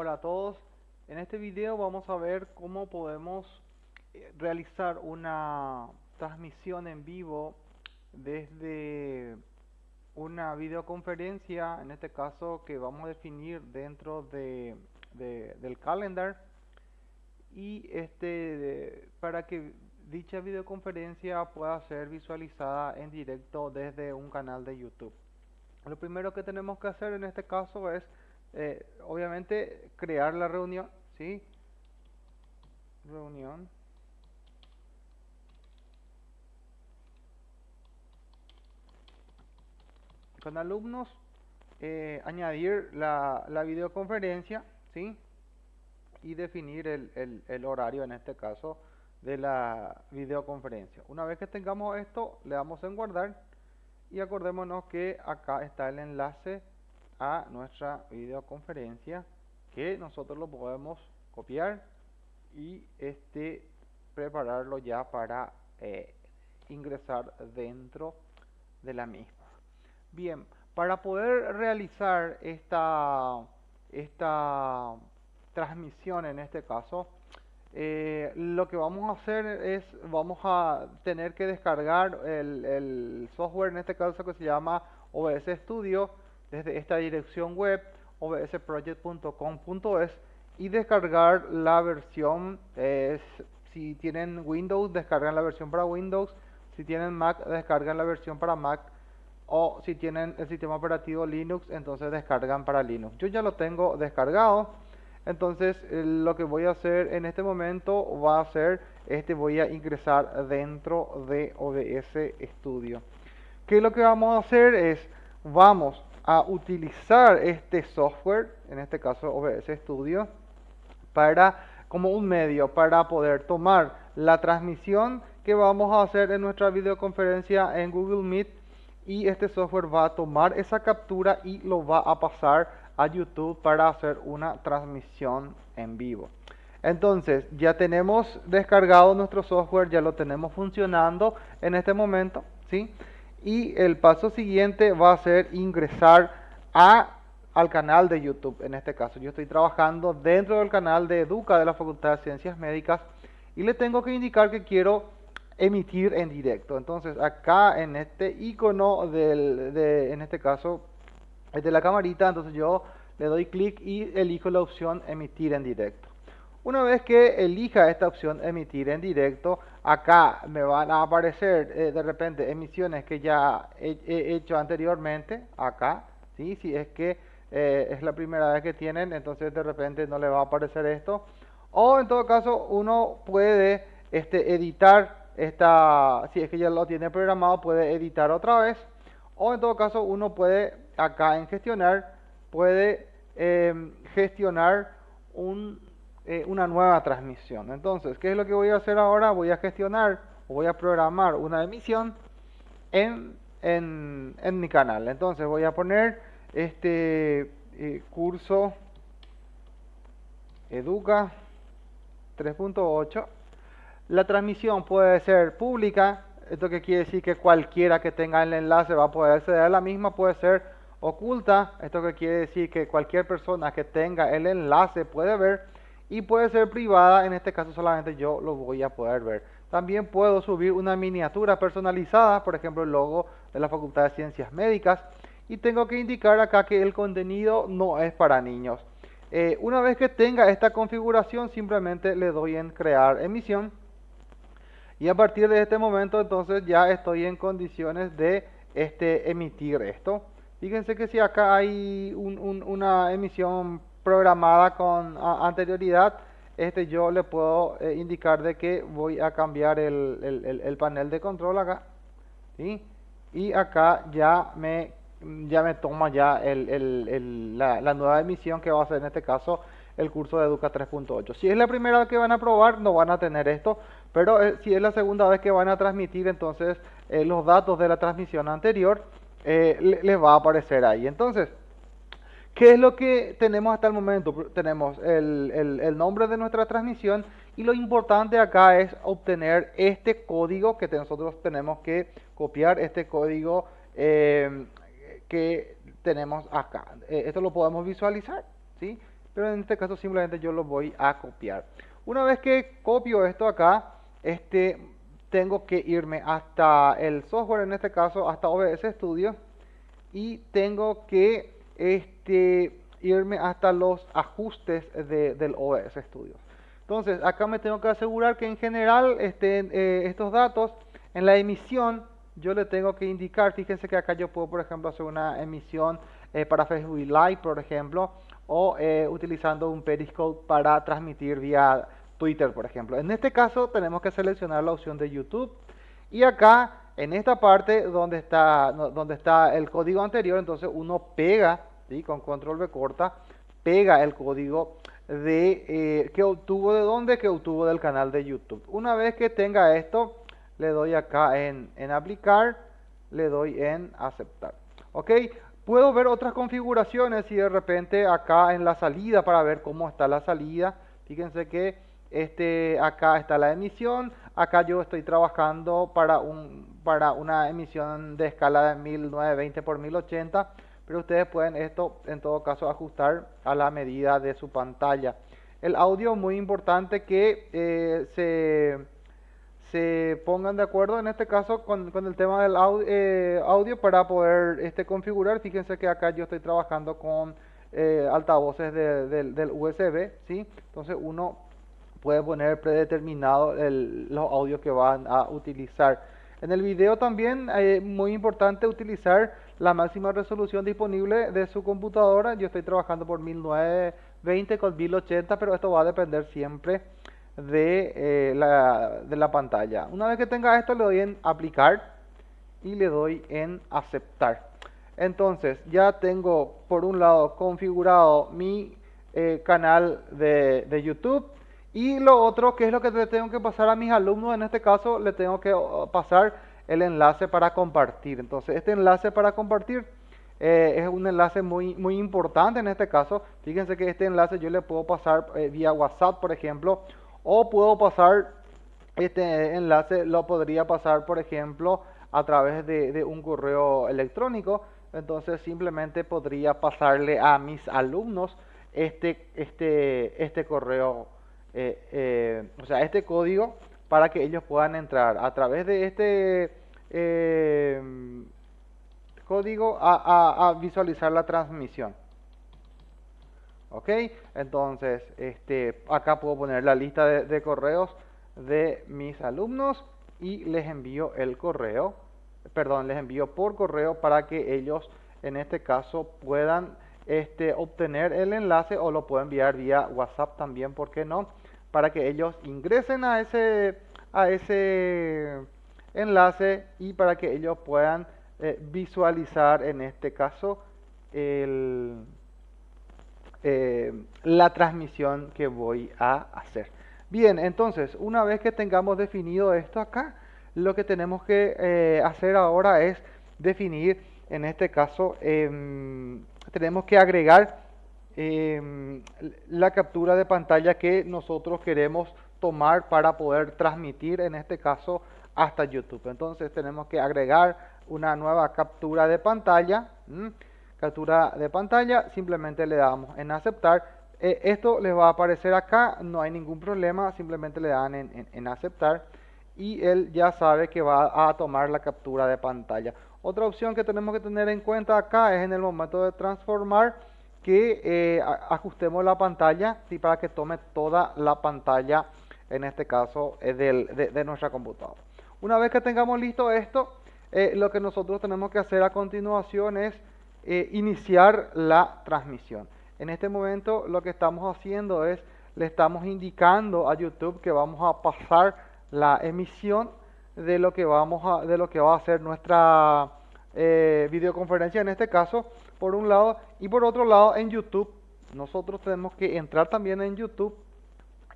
Hola a todos, en este video vamos a ver cómo podemos eh, realizar una transmisión en vivo desde una videoconferencia, en este caso que vamos a definir dentro de, del calendar y este para que dicha videoconferencia pueda ser visualizada en directo desde un canal de YouTube. Lo primero que tenemos que hacer en este caso es eh, obviamente crear la reunión, ¿sí? Reunión. Con alumnos, eh, añadir la, videoconferencia, ¿sí? Y definir el, el horario, en este caso, de la videoconferencia. Una vez que tengamos esto, le damos en guardar y acordémonos que acá está el enlace a nuestra videoconferencia que nosotros lo podemos copiar y este prepararlo ya para eh, ingresar dentro de la misma. Bien para poder realizar esta esta transmisión en este caso eh, lo que vamos a hacer es vamos a tener que descargar el, el software en este caso que se llama OBS Studio desde esta dirección web obsproject.com.es y descargar la versión si tienen Windows descargan la versión para Windows si tienen Mac descargan la versión para Mac o si tienen el sistema operativo Linux entonces descargan para Linux. Yo ya lo tengo descargado entonces eh, lo que voy a hacer en este momento va a ser este voy a ingresar dentro de OBS Studio. Que lo que vamos a hacer es vamos a utilizar este software, en este caso OBS Studio, para como un medio para poder tomar la transmisión que vamos a hacer en nuestra videoconferencia en Google Meet y este software va a tomar esa captura y lo va a pasar a YouTube para hacer una transmisión en vivo. Entonces, ya tenemos descargado nuestro software, ya lo tenemos funcionando en este momento, ¿sí? Y el paso siguiente va a ser ingresar al canal de YouTube. En este caso yo estoy trabajando dentro del canal de Educa de la Facultad de Ciencias Médicas y le tengo que indicar que quiero emitir en directo. Entonces acá en este icono del, de, en este caso es de la camarita, entonces yo le doy clic y elijo la opción emitir en directo. Una vez que elija esta opción emitir en directo, acá me van a aparecer eh, de repente emisiones que ya he, hecho anteriormente, acá, ¿sí? si es que eh, es la primera vez que tienen, entonces de repente no le va a aparecer esto. O en todo caso uno puede este, editar esta, si es que ya lo tiene programado, puede editar otra vez. O en todo caso uno puede acá en gestionar, puede em, gestionar un eh, una nueva transmisión. Entonces, ¿qué es lo que voy a hacer ahora? Voy a gestionar o voy a programar una emisión en, en, en mi canal. Entonces voy a poner este eh, curso Educa 3.8. La transmisión puede ser pública, esto que quiere decir que cualquiera que tenga el enlace va a poder acceder a la misma, puede ser oculta, esto que quiere decir que cualquier persona que tenga el enlace puede ver y puede ser privada, en este caso solamente yo lo voy a poder ver. También puedo subir una miniatura personalizada, por ejemplo el logo de la Facultad de Ciencias Médicas y tengo que indicar acá que el contenido no es para niños. Eh, una vez que tenga esta configuración simplemente le doy en crear emisión y a partir de este momento entonces ya estoy en condiciones de este, emitir esto. Fíjense que si acá hay una emisión programada con anterioridad, este yo le puedo eh, indicar de que voy a cambiar el, el, panel de control acá, y acá ya me ya me toma ya el, la, la, nueva emisión que va a ser en este caso el curso de Educa 3.8. Si es la primera vez que van a probar, no van a tener esto, pero eh, si es la segunda vez que van a transmitir, entonces eh, los datos de la transmisión anterior les va a aparecer ahí. Entonces, ¿Qué es lo que tenemos hasta el momento? Tenemos el, nombre de nuestra transmisión y lo importante acá es obtener este código que nosotros tenemos que copiar, este código eh, que tenemos acá. Eh, esto lo podemos visualizar, ¿sí? pero en este caso simplemente yo lo voy a copiar. Una vez que copio esto acá, este, tengo que irme hasta el software, en este caso hasta OBS Studio, y tengo que este, irme hasta los ajustes del OBS Studio. Entonces, acá me tengo que asegurar que en general estén eh, estos datos en la emisión. Yo le tengo que indicar, fíjense que acá yo puedo, por ejemplo, hacer una emisión eh, para Facebook Live, por ejemplo, o eh, utilizando un Periscope para transmitir vía Twitter, por ejemplo. En este caso tenemos que seleccionar la opción de YouTube y acá en esta parte donde está, donde está el código anterior, entonces uno pega, con control B corta, pega el código de eh, que obtuvo de dónde, que obtuvo del canal de YouTube. Una vez que tenga esto, le doy acá en, en aplicar, le doy en aceptar. Ok, puedo ver otras configuraciones y de repente acá en la salida para ver cómo está la salida. Fíjense que este, acá está la emisión, acá yo estoy trabajando para, un, para una emisión de escala de 1920 por 1080 pero ustedes pueden esto en todo caso ajustar a la medida de su pantalla. El audio muy importante que eh, se, se, pongan de acuerdo en este caso con, con el tema del audio, eh, audio, para poder este, configurar. Fíjense que acá yo estoy trabajando con eh, altavoces del USB, ¿sí? Entonces uno puede poner predeterminado los audios que van a utilizar. En el video también es muy importante utilizar la máxima resolución disponible de su computadora. Yo estoy trabajando por 1920 con 1080, pero esto va a depender siempre de, eh, la, de la pantalla. Una vez que tenga esto le doy en aplicar y le doy en aceptar. Entonces ya tengo por un lado configurado mi eh, canal de, YouTube y lo otro que es lo que le tengo que pasar a mis alumnos en este caso le tengo que pasar el enlace para compartir. Entonces, este enlace para compartir eh, es un enlace muy, muy importante en este caso. Fíjense que este enlace yo le puedo pasar eh, vía WhatsApp, por ejemplo, o puedo pasar este enlace, lo podría pasar, por ejemplo, a través de, un correo electrónico. Entonces, simplemente podría pasarle a mis alumnos este, este, este correo, eh, o sea, este código para que ellos puedan entrar a través de este eh, código a, visualizar la transmisión. Ok, entonces este, acá puedo poner la lista de, correos de mis alumnos y les envío el correo, perdón, les envío por correo para que ellos en este caso puedan este, obtener el enlace o lo puedo enviar vía WhatsApp también, ¿por qué no? Para que ellos ingresen a ese, a ese enlace y para que ellos puedan eh, visualizar en este caso eh, la transmisión que voy a hacer. Bien, entonces una vez que tengamos definido esto acá, lo que tenemos que eh, hacer ahora es definir, en este caso, em, tenemos que agregar em, la captura de pantalla que nosotros queremos tomar para poder transmitir, en este caso, hasta YouTube. Entonces tenemos que agregar una nueva captura de pantalla. Captura de pantalla, simplemente le damos en aceptar. Eh, esto les va a aparecer acá, no hay ningún problema, simplemente le dan en, aceptar y él ya sabe que va a tomar la captura de pantalla. Otra opción que tenemos que tener en cuenta acá es en el momento de transformar que eh, ajustemos la pantalla y para que tome toda la pantalla, en este caso, eh, de nuestra computadora. Una vez que tengamos listo esto, eh, lo que nosotros tenemos que hacer a continuación es iniciar la transmisión. En este momento lo que estamos haciendo es, le estamos indicando a YouTube que vamos a pasar la emisión de lo que, vamos a, de lo que va a ser nuestra eh, videoconferencia en este caso, por un lado, y por otro lado en YouTube, nosotros tenemos que entrar también en YouTube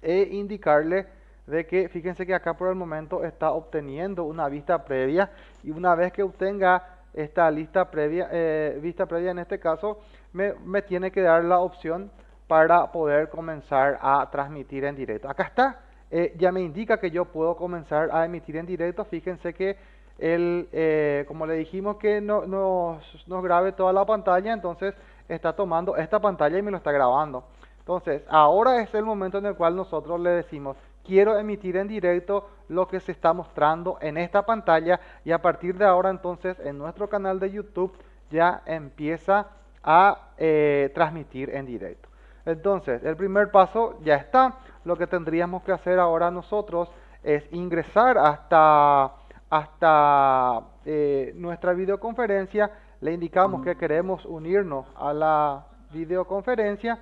e indicarle de que fíjense que acá por el momento está obteniendo una vista previa y una vez que obtenga esta lista previa, eh, vista previa en este caso, me, me, tiene que dar la opción para poder comenzar a transmitir en directo. Acá está, eh, ya me indica que yo puedo comenzar a emitir en directo. Fíjense que el, eh, como le dijimos que no, nos, nos grabe toda la pantalla, entonces está tomando esta pantalla y me lo está grabando. Entonces, ahora es el momento en el cual nosotros le decimos, quiero emitir en directo lo que se está mostrando en esta pantalla y a partir de ahora entonces en nuestro canal de YouTube ya empieza a eh, transmitir en directo. Entonces, el primer paso ya está. Lo que tendríamos que hacer ahora nosotros es ingresar hasta, hasta eh, nuestra videoconferencia. Le indicamos que queremos unirnos a la videoconferencia,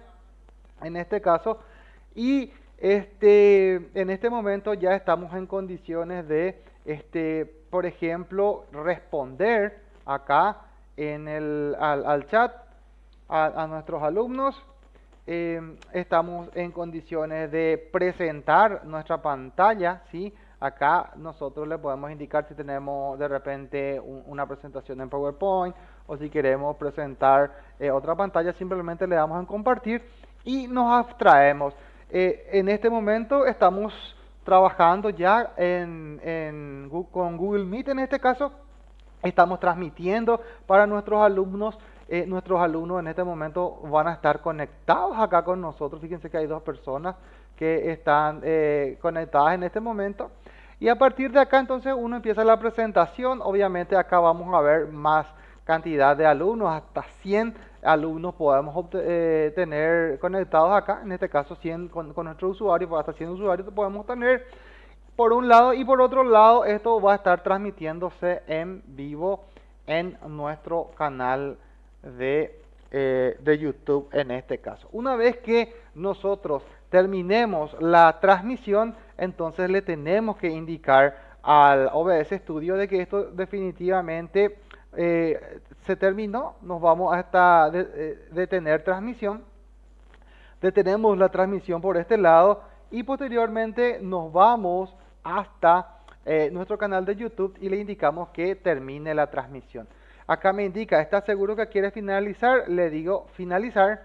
en este caso, y este, en este momento ya estamos en condiciones de, este, por ejemplo, responder acá en el, al, chat a, nuestros alumnos. Em, estamos en condiciones de presentar nuestra pantalla, ¿sí? Acá nosotros le podemos indicar si tenemos de repente una presentación en PowerPoint o si queremos presentar eh, otra pantalla, simplemente le damos en compartir y nos abstraemos. Eh, en este momento estamos trabajando ya en, con Google Meet en este caso. Estamos transmitiendo para nuestros alumnos. Eh, nuestros alumnos en este momento van a estar conectados acá con nosotros. Fíjense que hay dos personas que están conectadas en este momento. Y a partir de acá entonces uno empieza la presentación, obviamente acá vamos a ver más cantidad de alumnos, hasta 100 alumnos podemos eh, tener conectados acá, en este caso 100 con, con nuestro usuario, pues hasta 100 usuarios podemos tener por un lado y por otro lado esto va a estar transmitiéndose en vivo en nuestro canal de, eh, de YouTube en este caso. Una vez que nosotros terminemos la transmisión, entonces le tenemos que indicar al OBS Studio de que esto definitivamente eh, se terminó, nos vamos hasta eh, detener transmisión, detenemos la transmisión por este lado y posteriormente nos vamos hasta nuestro canal de YouTube y le indicamos que termine la transmisión. Acá me indica, ¿está seguro que quiere finalizar? Le digo finalizar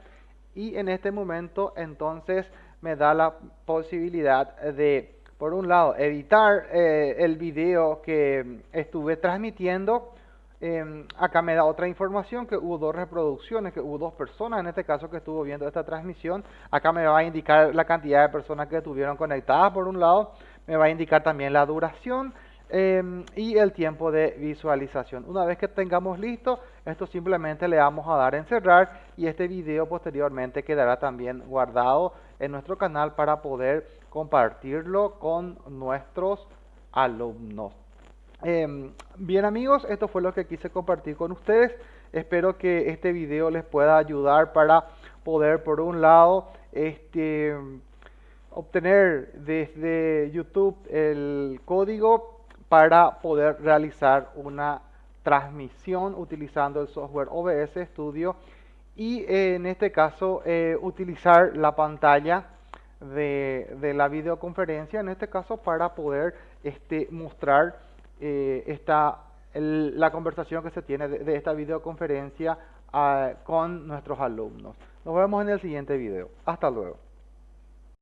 y en este momento entonces me da la posibilidad de, por un lado, editar eh, el video que estuve transmitiendo. Em, acá me da otra información que hubo dos reproducciones, que hubo dos personas en este caso que estuvo viendo esta transmisión. Acá me va a indicar la cantidad de personas que estuvieron conectadas por un lado. Me va a indicar también la duración Em, y el tiempo de visualización. Una vez que tengamos listo, esto simplemente le vamos a dar en cerrar y este video posteriormente quedará también guardado en nuestro canal para poder compartirlo con nuestros alumnos. Em, bien amigos, esto fue lo que quise compartir con ustedes. Espero que este video les pueda ayudar para poder, por un lado, este, obtener desde YouTube el código para poder realizar una transmisión utilizando el software OBS Studio y eh, en este caso eh, utilizar la pantalla de, la videoconferencia en este caso para poder este, mostrar eh, la conversación que se tiene de, esta videoconferencia ah, con nuestros alumnos. Nos vemos en el siguiente video. Hasta luego.